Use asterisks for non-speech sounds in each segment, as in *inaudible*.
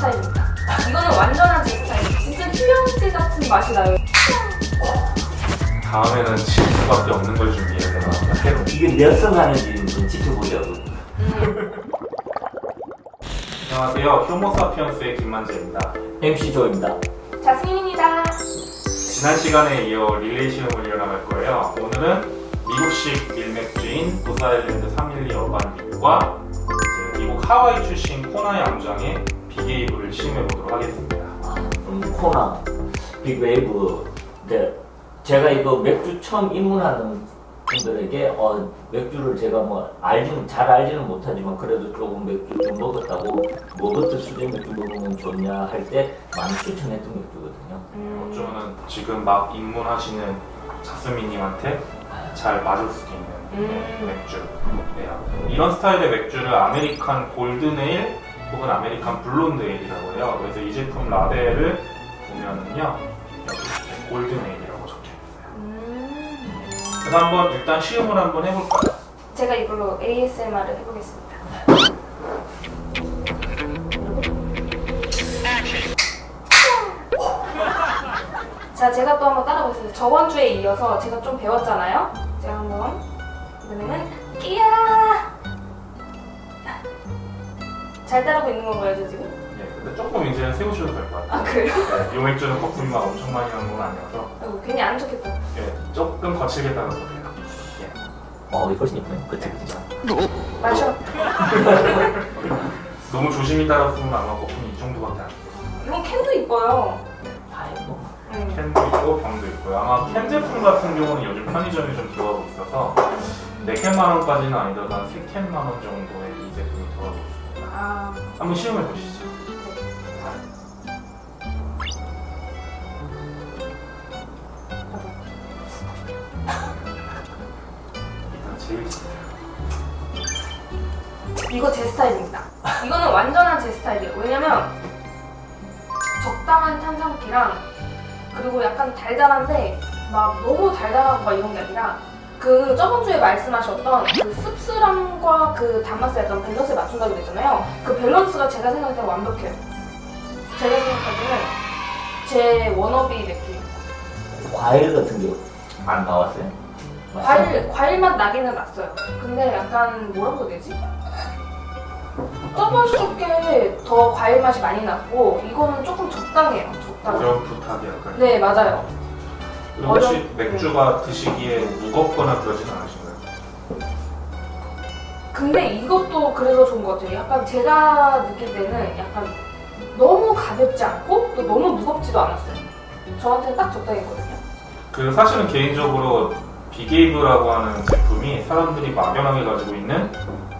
스타일입니다. 이거는 완전한 제 스타일. 진짜 휴양지 같은 맛이 나요. 다음에는 질 수밖에 없는 걸 준비해야 되나 새로 이게 몇성 하는지 좀 지켜보려고. 음. 안녕하세요 효모사피언스의 김만재입니다 MC 조입니다. 자스민입니다. 지난 시간에 이어 릴레이 시험을 이어나갈 거예요 오늘은 미국식 밀맥주인 부사일랜드 312 어반빅과 이제 미국 하와이 출신 코나의 암장의 빅웨이브를 시음해 보도록 하겠습니다 음, 코나, 빅웨이브. 네, 제가 이거 맥주 처음 입문하는 분들에게 어, 맥주를 제가 뭐 알지는 잘 알지는 못하지만 그래도 조금 맥주 좀 먹었다고 먹었던 수준 맥주 먹으면 좋냐 할 때 많이 추천했던 맥주거든요. 음. 어쩌면 지금 막 입문하시는 자스민님한테 잘 맞을 수도 있는 네, 음. 맥주예요. 이런 스타일의 맥주를 American golden ale 혹은 American blonde ale이라고 해요. 그래서 이 제품 라벨을 보면은요 여기 이렇게 golden ale이라고 적혀 있어요. 음. 그래서 한번 일단 시음을 한번 해볼까요? 제가 이걸로 ASMR을 해보겠습니다. 자, 제가 또 한번 따라보겠습니다. 저번 주에 이어서 제가 좀 배웠잖아요. 잘 따라고 있는 건가요, 저 지금? 예, 근데 조금 이제는 세우셔도 될 것 같아요. 아 그래요? 네, 이 맥주는 거품이 막 엄청 많이 나는 건 아니어서 아이고, 괜히 안 좋겠다. 예, 조금 거칠게 따라서 돼요. 예. 어, 훨씬 이쁘네. 그치, 그치. 마셔. *laughs* 너무 조심히 따랐으면 아마 거품이 이 정도밖에 안 돼요. 이건 캔도 이뻐요. 다 이거. 음. 캔도 있고 병도 있고요. 아마 캔 제품 같은 경우는 요즘 편의점에 좀 들어가고 있어서 4캔만 원까지는 아니더라도 한 3캔만 원 정도의 한번 시음해 보시죠. 일단 좋아요. 이거 제 스타일입니다. 이거는 완전한 제 스타일이에요. 왜냐면 적당한 탄산기랑 그리고 약간 달달한데 막 너무 달달하고 막 이런 게 아니라 그 저번 주에 말씀하셨던 그 씁쓸함과 그 단맛의 약간 밸런스를 맞춘다고 그랬잖아요. 그 밸런스가 제가 생각할 때 완벽해요. 제가 생각할 때는 제 워너비 맥주. 과일 같은 게 안 나왔어요? 과일 과일 맛 나기는 났어요. 근데 약간 뭐라고 해야 되지? 저번 주께 더 과일 맛이 많이 났고 이거는 조금 적당해요. 적당. 어려운 부탁이 약간. 네 맞아요. 혹시 맥주가 드시기에 무겁거나 그러진 않으신가요? 근데 이것도 그래서 좋은 것 같아요. 약간 제가 느낄 때는 약간 너무 가볍지 않고 또 너무 무겁지도 않았어요. 저한테는 딱 적당했거든요. 그 사실은 개인적으로 비게이브라고 하는 제품이 사람들이 막연하게 가지고 있는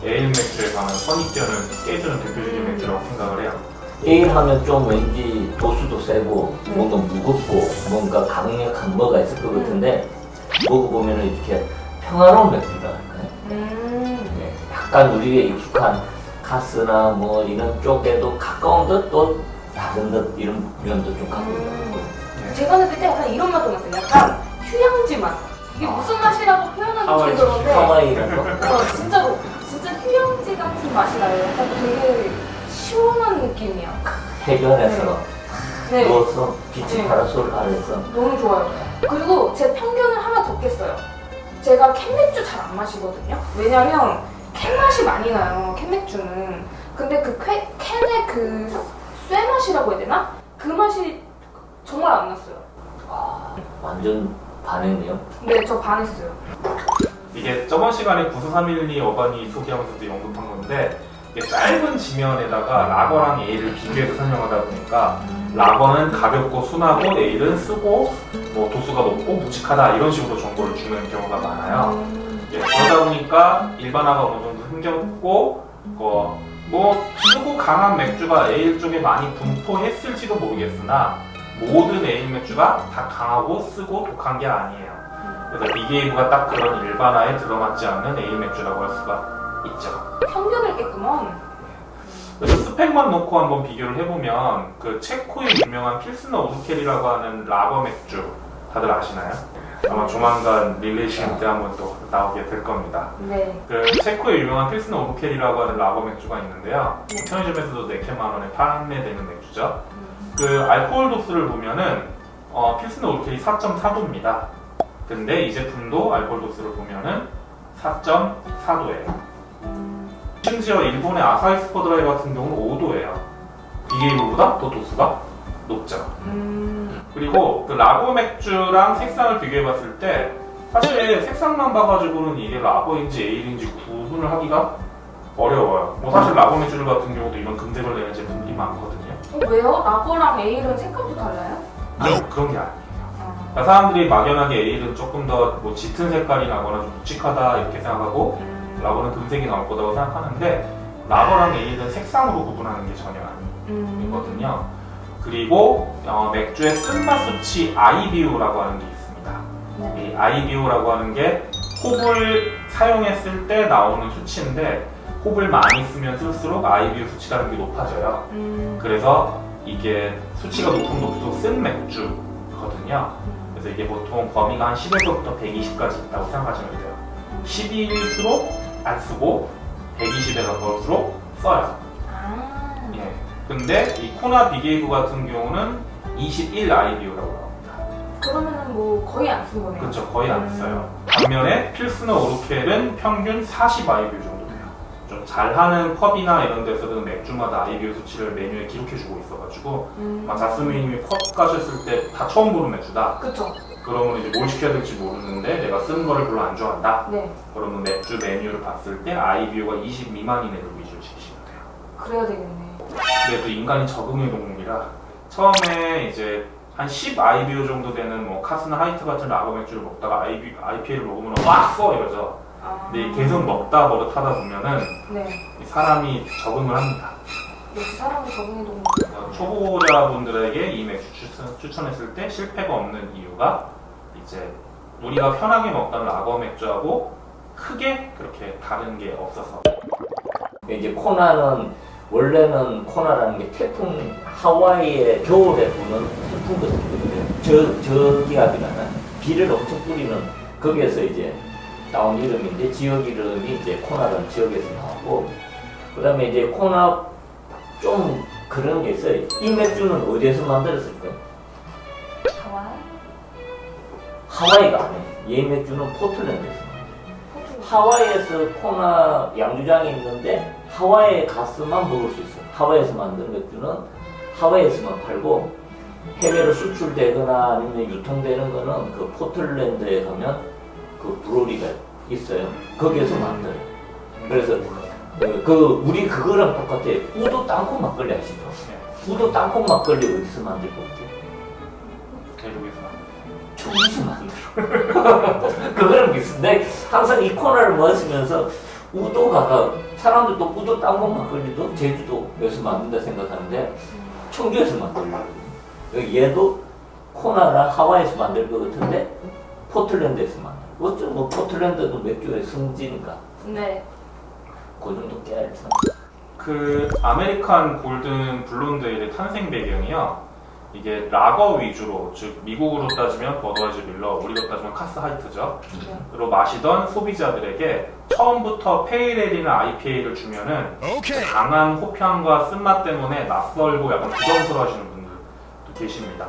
에일 맥주에 관한 선입견을 깨주는 대표적인 맥주라고 생각을 해요. 에일 하면 좀 왠지 도수도 세고 음. 뭔가 무겁고 뭔가 강력한 뭐가 있을 것 같은데 먹어보면 이렇게 평화로운 맥주다. 음. 네, 약간 우리에 익숙한 카스나 뭐 이런 쪽에도 가까운 듯 또 다른 듯 이런 면도 좀 갖고 있는 것 같고 예. 제가 느낄 때 약간 이런 맛도 났어요. 약간 휴양지 맛. 이게 무슨 맛이라고 표현하기 좀 그런데 하와이라서 어, 진짜로 진짜 휴양지 같은 맛이 나요. 약간 되게 시원한 느낌이야. 해변에서 네, 누워서 빛이 네. 파라솔 아래서 너무 좋아요. 그리고 제 편견을 하나 더 깼어요. 제가 캔맥주 잘 안 마시거든요. 왜냐면 캔 맛이 많이 나요. 캔맥주는. 근데 그 쾌- 캔의 그쇠 맛이라고 해야 되나? 그 맛이 정말 안 났어요. 와, 완전 반했네요. 네, 저 반했어요. 이게 저번 시간에 9312 어반이 소개하면서도 언급한 건데 짧은 지면에다가 라거랑 에일을 비교해서 설명하다 보니까 라거는 가볍고 순하고 에일은 쓰고 뭐 도수가 높고 묵직하다 이런 식으로 정보를 주는 경우가 많아요. 음, 예, 그러다 보니까 일반화가 어느 정도 흥겹고 어, 뭐 쓰고 강한 맥주가 에일 쪽에 많이 분포했을지도 모르겠으나 모든 에일 맥주가 다 강하고 쓰고 독한 게 아니에요. 그래서 빅웨이브가 딱 그런 일반화에 들어맞지 않는 에일 맥주라고 할 수가 있죠. 그래서 스펙만 놓고 한번 비교를 해보면 그 체코의 유명한 필스너 우르켈이라고 하는 라거 맥주 다들 아시나요? 아마 조만간 릴레이션 때 한번 또 나오게 될 겁니다. 네. 그 체코의 유명한 필스너 우르켈이라고 하는 라거 맥주가 있는데요. 네. 편의점에서도 4캔만 원에 판매되는 맥주죠. 음. 그 알코올 도수를 보면은 어, 필스너 우르켈이 4.4도입니다. 근데 이 제품도 알코올 도수를 보면은 4.4도예요. 음. 심지어 일본의 아사히 스포드라이 같은 경우는 5도예요. 비게이브보다 더 도수가 높죠. 음. 그리고 그 라거 맥주랑 색상을 비교해 봤을 때 사실 색상만 봐가지고는 이게 라거인지 에일인지 구분을 하기가 어려워요. 뭐 사실 라거 맥주 같은 경우도 이런 금색을 내는 제품들이 많거든요. 어, 왜요? 라거랑 에일은 색감도 달라요? 아니, 그런 게 아니에요. 아. 그러니까 사람들이 막연하게 에일은 조금 더 뭐 짙은 색깔이 나거나 좀 묵직하다 이렇게 생각하고 음. 라거는 금색이 나올 거라고 생각하는데 라거랑 에일은 색상으로 구분하는 게 전혀. 음. 있거든요. 그리고 어, 맥주의 쓴맛 수치 IBU라고 하는 게 있습니다. 네. 이 IBU라고 하는 게 홉을 사용했을 때 나오는 수치인데 홉을 많이 쓰면 쓸수록 IBU 수치라는 게 높아져요. 음. 그래서 이게 수치가 높으면 높을수록 쓴 맥주거든요. 음. 그래서 이게 보통 범위가 한 10에서부터 120까지 있다고 생각하시면 돼요. 10일수록 안 쓰고 120에 가까울수록 써요. 아. 예. 근데 이 코나 비게이브 같은 경우는 21 IBU라고 나옵니다. 그러면은 뭐 거의 안쓴 거네요. 그렇죠. 거의 안 음. 써요. 반면에 필스너 오르켈은 평균 40 IBU 정도 돼요. 좀 잘하는 펍이나 이런 데서는 맥주마다 IBU 수치를 메뉴에 기록해주고 있어가지고 음. 자스민님이 펍 가셨을 때 다 처음 보는 맥주다. 그쵸. 그러면 이제 뭘 시켜야 될지 모르는데 내가 쓰는 거를 별로 안 좋아한다. 네. 그러면 맥주 메뉴를 봤을 때 IBU가 20 미만인 애들 위주로 시키시면 돼요. 그래야 되겠네. 근데 또 인간이 적응의 동물이라 처음에 이제 한 10 IBU 정도 되는 뭐 카스나 하이트 같은 라거 맥주를 먹다가 IB, IPA를 먹으면 막 써 이러죠. 아. 근데 계속 먹다 버릇하다 보면은 네. 이 사람이 적응을 합니다. 역시 사람이 적응의 동물. 어, 초보자분들에게 이 맥주 추천, 추천 했을 때 실패가 없는 이유가 이제 우리가 편하게 먹던 라거 맥주하고 크게 그렇게 다른 게 없어서. 이제 코나는 원래는 코나라는 게 태풍 하와이에 겨울에 부는 태풍 같은 저, 저 기압이라는 비를 엄청 뿌리는 거기에서 이제 나온 이름인데 지역 이름이 이제 코나라는 지역에서 나오고 그 다음에 이제 코나 좀 그런 게 있어요 이 맥주는 어디에서 만들었을까요? 하와이? 하와이가 아니에요 이 맥주는 포틀랜드에서. 하와이에서 코나 양주장이 있는데 하와이에 가서만 먹을 수 있어요. 하와이에서 만든 맥주는 하와이에서만 팔고 해외로 수출되거나 아니면 유통되는 거는 그 포틀랜드에 가면 그 브로리가 있어요. 거기에서 만들어요. 그래서 그, 그 우리 그거랑 똑같아요. 우도 땅콩 막걸리 아시죠? 우도 땅콩 막걸리 어디서 만들 것 같아요? 대륙에서 초기에서 만들어. *laughs* 그거랑 비슷한데 항상 이 코너를 마시면서 우도가 사람들도 우도 땅콩 막걸리도 제주도에서 만든다 생각하는데 청주에서 만들려고 얘도 코나라 하와이에서 만들 것 같은데 포틀랜드에서 만들 어쩌면 뭐 포틀랜드도 맥주의 성지니까 네. 그 정도 깨알죠 그 American golden blonde ale의 탄생 배경이요. 이게 라거 위주로 즉 미국으로 따지면 버드와이저 밀러, 우리로 따지면 카스 하이트죠. 네. 로 마시던 소비자들에게 처음부터 pale ale이나 IPA를 주면은 강한 홉향과 쓴맛 때문에 낯설고 약간 부담스러워 하시는 분들도 계십니다.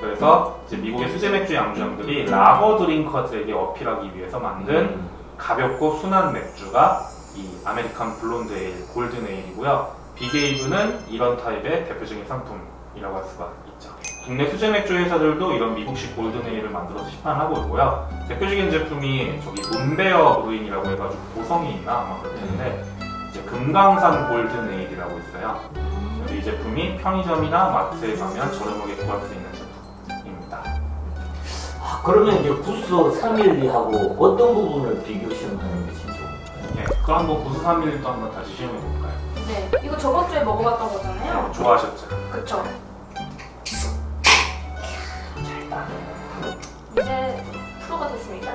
그래서 이제 미국의 수제 맥주 양조장들이 lager drinker들에게 어필하기 위해서 만든 음. 가볍고 순한 맥주가 이 American blonde ale, golden ale이고요. 빅웨이브는 이런 타입의 대표적인 상품이라고 할 수가 있죠. 국내 수제 맥주 회사들도 이런 미국식 golden ale을 만들어서 시판하고 있고요. 대표적인 제품이 저기 문베어 브루잉이라고 해가지고 고성에 있나 아마 그럴 텐데 이제 금강산 골든 에일이라고 있어요. 그래서 이 제품이 편의점이나 마트에 가면 저렴하게 구할 수 있는 제품입니다. 아, 그러면 이제 구스 312하고 어떤 부분을 비교 시 그럼 한번 구수 3일도 한번 다시 시험해 볼까요? 네. 이거 저번 주에 먹어봤던 거잖아요. 좋아하셨죠? 그쵸. 이제 프로가 됐습니다.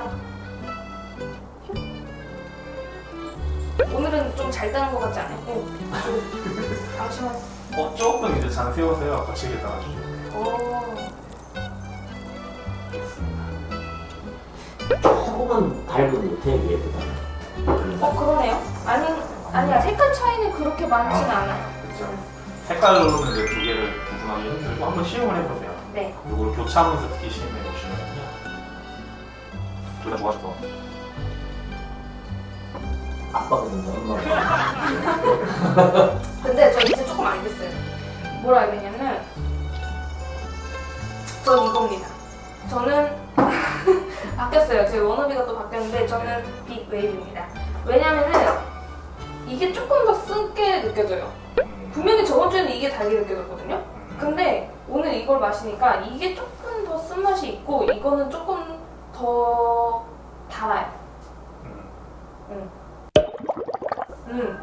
오늘은 좀 잘 따는 것 같지 않아요? 오. 당신은 어, 조금 이제 잔 세우세요. 거치게 따라주시면 오. 조금은 것 같아 얘보다. 그렇게 많지는 않아요. 그렇죠. 색깔로는 이제 두 개를 구분하기 힘들고 한번 시음을 해보세요. 네. 이걸 교차하면서 듣기 시음해 보시면요. 둘다 좋아져서 아빠거든요, 엄마가. 근데 저 이제 조금 알겠어요. 뭘 알겠냐면 전 이겁니다. 저는 *laughs* 바뀌었어요. 제 워너비가 또 바뀌었는데 저는 빅 웨이브입니다. 왜냐면은 이게 조금 더 쓴게 느껴져요. 음, 분명히 저번 주에는 이게 달게 느껴졌거든요. 음, 근데 오늘 이걸 마시니까 이게 조금 더 쓴맛이 있고 이거는 조금 더 달아요. 음, 음,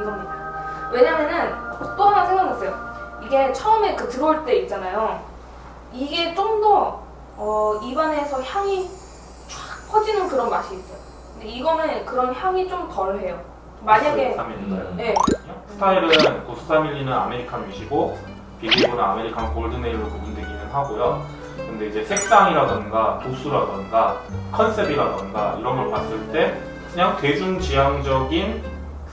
이겁니다. 왜냐면은 또 하나 생각났어요. 이게 처음에 그 들어올 때 있잖아요. 이게 좀더 어, 입안에서 향이 쫙 퍼지는 그런 맛이 있어요. 근데 이거는 그런 향이 좀 덜해요. 만약에 93일인가요? 네, 스타일은 94밀리는 아메리칸 위시고 빅웨이브는 American golden ale로 구분되기는 하고요. 근데 이제 색상이라던가 도수라던가 컨셉이라던가 이런 걸 봤을 때 그냥 대중지향적인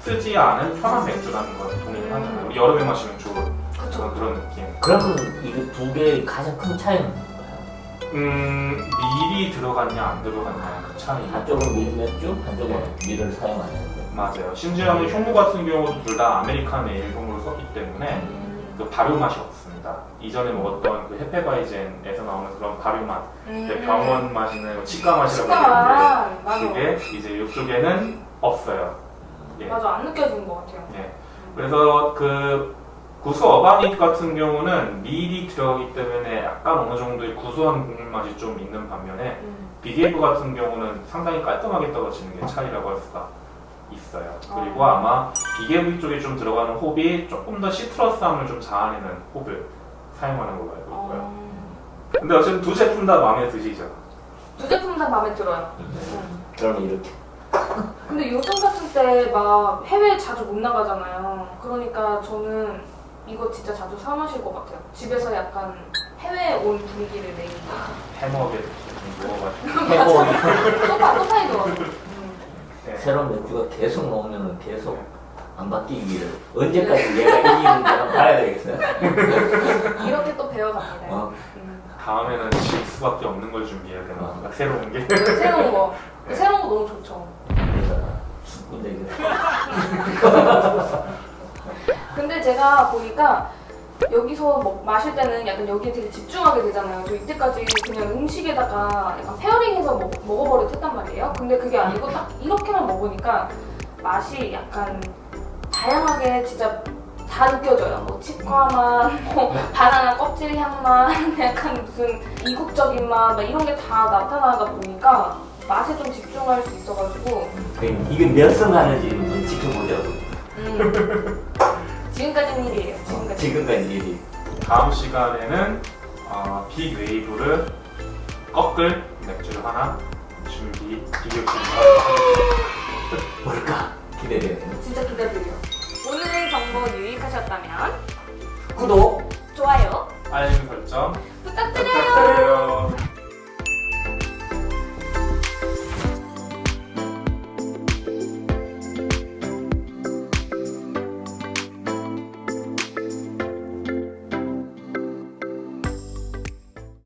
쓰지 않은 편한 맥주라는 걸 동의를 하잖아요. 우리 여름에 마시면 좋은 그쵸. 그런 느낌. 그러면 이게 두 개의 가장 큰 차이는 뭔가요? 음, 밀이 들어갔냐 안 들어갔냐 그 차이. 한쪽은 밀 맥주, 한쪽은 네. 밀을 사용하는 거. 맞아요. 심지어 효모 같은 경우도 둘 다 American ale 효모를 썼기 때문에 음, 그 발효 맛이 없습니다. 이전에 먹었던 그 Hefeweizen에서 나오는 그런 발효 맛, 이제 음. 병원 맛이나 치과 맛이라고 하는데. 그게 이제 이쪽에는 없어요. 예. 맞아 안 느껴지는 것 같아요. 예. 그래서 그 구스 어반 위트 같은 경우는 밀이 들어가기 때문에 약간 어느 정도의 구수한 국물 맛이 좀 있는 반면에 음. 빅웨이브 같은 경우는 상당히 깔끔하게 떨어지는 게 차이라고 할 수가 있어요. 그리고 아. 아마 빅웨이브 쪽에 좀 들어가는 홉이 조금 더 citrus함을 좀 자아내는 홉을 사용하는 걸로 알고 있고요. 어, 근데 어쨌든 두 제품 다 마음에 드시죠? 두 제품 다 마음에 들어요. 그러면 이렇게. *laughs* 근데 요즘 같은 때 막 해외 자주 못 나가잖아요. 그러니까 저는 이거 진짜 자주 사 마실 것 같아요. 집에서 약간 해외 온 분위기를 내기. 해먹에. *laughs* 해보 소파 소파에 넣어서. 네. 새로운 맥주가 계속 나오면은 계속 안 바뀌기를 언제까지 얘가 이기는지 한번 봐야 되겠어요. *laughs* 이렇게 또 배워갑니다. 어. 음. 다음에는 질 수밖에 없는 걸 준비해야 되나? 뭔가 새로운 게. 새로운 거. *laughs* 새로운 거 너무 좋죠. *laughs* 근데 제가 보니까 여기서 먹, 마실 때는 약간 여기에 되게 집중하게 되잖아요. 저 이때까지 그냥 음식에다가 약간 페어링해서 먹, 먹어버려 했단 말이에요. 근데 그게 아니고 딱 이렇게만 먹으니까 맛이 약간 다양하게 진짜 다 느껴져요. 뭐 치과 맛, 뭐 바나나 껍질 향 맛, *laughs* 약간 무슨 이국적인 맛, 막 이런 게 다 나타나다 보니까 맛에 좀 집중할 수 있어가지고 그 이게 몇승 하는지 한번 지켜보자고. 음. 지금까지는 일이에요. 지금까지. 지금까지 일이. 다음 시간에는 어, 빅 웨이브를 꺾을 맥주를 하나 준비 비교 준비하겠습니다. 뭘까? 기대돼요. 진짜 기대돼요. 오늘 정보 유익하셨다면 구독! 좋아요 알림 설정 부탁드려요. 부탁드려요.